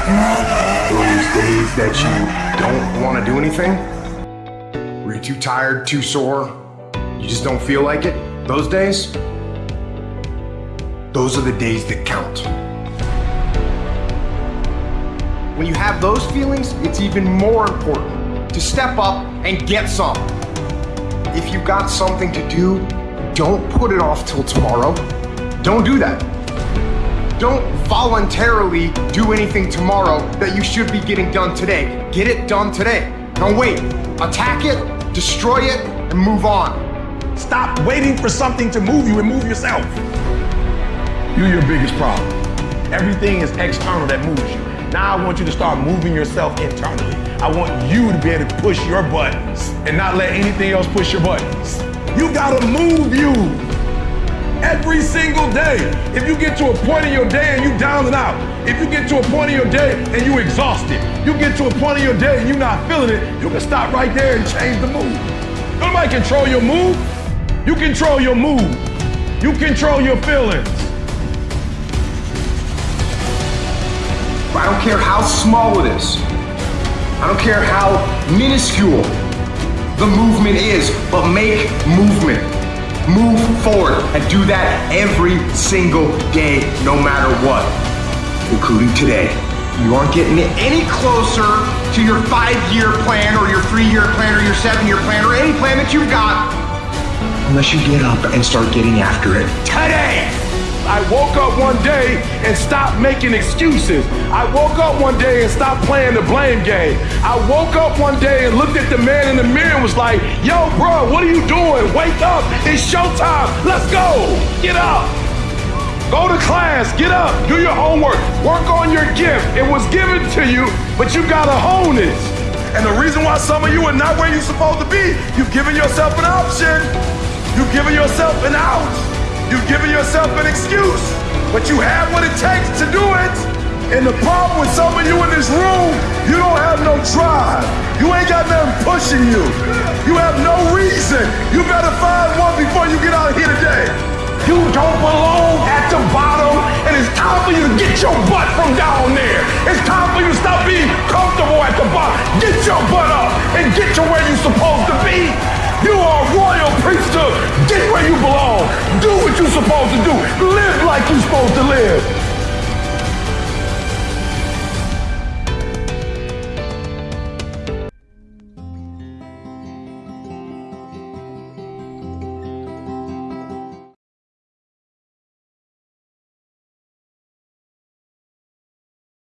Those days that you don't want to do anything, where you're too tired, too sore, you just don't feel like it, those days, those are the days that count. When you have those feelings, it's even more important to step up and get some. If you've got something to do, don't put it off till tomorrow. Don't do that. Don't voluntarily do anything tomorrow that you should be getting done today. Get it done today. Don't wait. Attack it, destroy it, and move on. Stop waiting for something to move you and move yourself. You're your biggest problem. Everything is external that moves you. Now I want you to start moving yourself internally. I want you to be able to push your buttons and not let anything else push your buttons. You gotta move you every single day. If you get to a point in your day and you down and out, if you get to a point in your day and you exhausted, you get to a point in your day and you're not feeling it, you can stop right there and change the mood. Nobody control your mood. You control your mood. You control your feelings. I don't care how small it is. I don't care how minuscule the movement is, but make movement. Move forward and do that every single day, no matter what, including today. You aren't getting any closer to your five-year plan or your three-year plan or your seven-year plan or any plan that you've got unless you get up and start getting after it today. Woke up one day and stopped making excuses. I woke up one day and stopped playing the blame game. I woke up one day and looked at the man in the mirror and was like, yo, bro, what are you doing? Wake up. It's showtime. Let's go. Get up. Go to class. Get up. Do your homework. Work on your gift. It was given to you, but you got to hone it. And the reason why some of you are not where you're supposed to be, you've given yourself an option. You've given yourself an out. You've given yourself an excuse, but you have what it takes to do it. And the problem with some of you in this room, you don't have no drive. You ain't got nothing pushing you. You have no reason. You better find one before you get out of here today. You don't belong at the bottom, and it's time for you to get your butt from down there. It's time for you to stop being comfortable at the bottom. Get your butt up and get to where you're supposed to be. You are a royal priesthood. Supposed to do. Live like you're supposed to live.